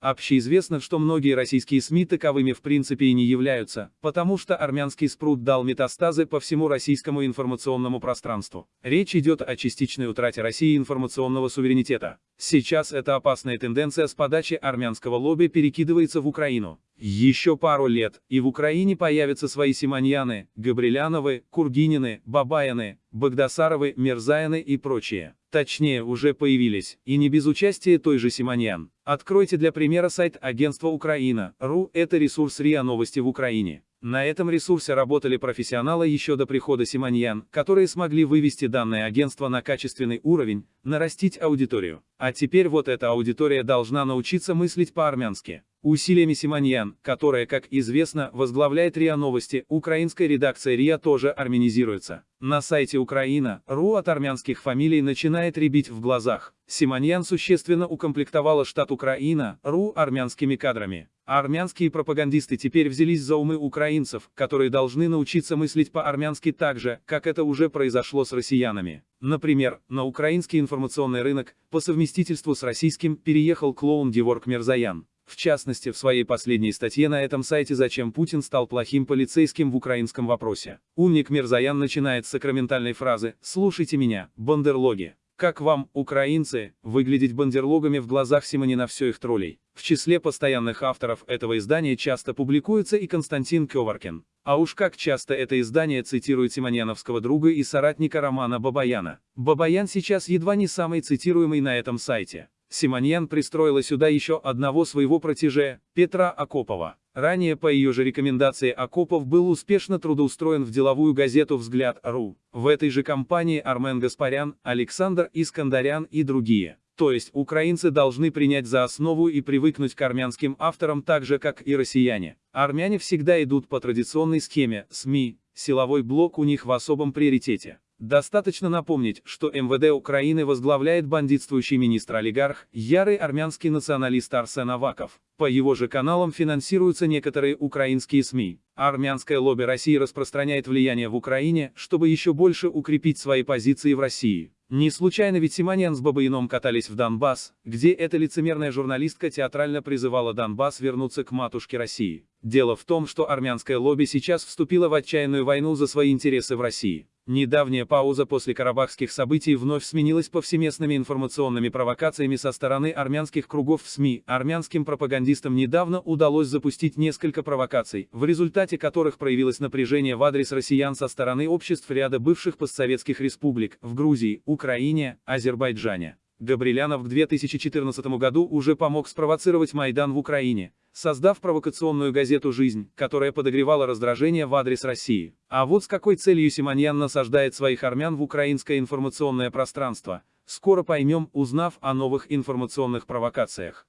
Общеизвестно, что многие российские СМИ таковыми в принципе и не являются, потому что армянский спрут дал метастазы по всему российскому информационному пространству. Речь идет о частичной утрате России информационного суверенитета. Сейчас эта опасная тенденция с подачи армянского лобби перекидывается в Украину. Еще пару лет, и в Украине появятся свои Симоньяны, Габриляновы, Кургинины, Бабаяны, Багдасаровы, Мерзаяны и прочие. Точнее, уже появились, и не без участия той же Симоньян. Откройте для примера сайт агентства Украина.ру, это ресурс РИА Новости в Украине. На этом ресурсе работали профессионалы еще до прихода Симоньян, которые смогли вывести данное агентство на качественный уровень, нарастить аудиторию. А теперь вот эта аудитория должна научиться мыслить по-армянски. Усилиями Симоньян, которая, как известно, возглавляет РИА Новости, украинская редакция РИА тоже армянизируется. На сайте Украина.ру от армянских фамилий начинает рябить в глазах. Симоньян существенно укомплектовала штат Украина.ру армянскими кадрами. Армянские пропагандисты теперь взялись за умы украинцев, которые должны научиться мыслить по-армянски так же, как это уже произошло с россиянами. Например, на украинский информационный рынок, по совместительству с российским, переехал клоун Геворг Мерзаян. В частности, в своей последней статье на этом сайте «Зачем Путин стал плохим полицейским в украинском вопросе». Умник Мирзаян начинает с сакраментальной фразы «Слушайте меня, бандерлоги». Как вам, украинцы, выглядеть бандерлогами в глазах Симонина все их троллей? В числе постоянных авторов этого издания часто публикуется и Константин Кёваркин. А уж как часто это издание цитирует симоньяновского друга и соратника Романа Бабаяна. Бабаян сейчас едва не самый цитируемый на этом сайте. Симоньян пристроила сюда еще одного своего протеже, Петра Акопова. Ранее по ее же рекомендации Акопов был успешно трудоустроен в деловую газету «Взгляд.ру». В этой же компании Армен Гаспарян, Александр Искандарян и другие. То есть, украинцы должны принять за основу и привыкнуть к армянским авторам так же, как и россияне. Армяне всегда идут по традиционной схеме, СМИ, силовой блок у них в особом приоритете. Достаточно напомнить, что МВД Украины возглавляет бандитствующий министр-олигарх, ярый армянский националист Арсен Аваков. По его же каналам финансируются некоторые украинские СМИ. Армянское лобби России распространяет влияние в Украине, чтобы еще больше укрепить свои позиции в России. Не случайно ведь Симоньян с Бабаином катались в Донбасс, где эта лицемерная журналистка театрально призывала Донбасс вернуться к матушке России. Дело в том, что армянское лобби сейчас вступило в отчаянную войну за свои интересы в России. Недавняя пауза после карабахских событий вновь сменилась повсеместными информационными провокациями со стороны армянских кругов в СМИ. Армянским пропагандистам недавно удалось запустить несколько провокаций, в результате которых проявилось напряжение в адрес россиян со стороны обществ ряда бывших постсоветских республик в Грузии, Украине, Азербайджане. Габрилянов в 2014 году уже помог спровоцировать Майдан в Украине, создав провокационную газету «Жизнь», которая подогревала раздражение в адрес России. А вот с какой целью Симоньян насаждает своих армян в украинское информационное пространство, скоро поймем, узнав о новых информационных провокациях.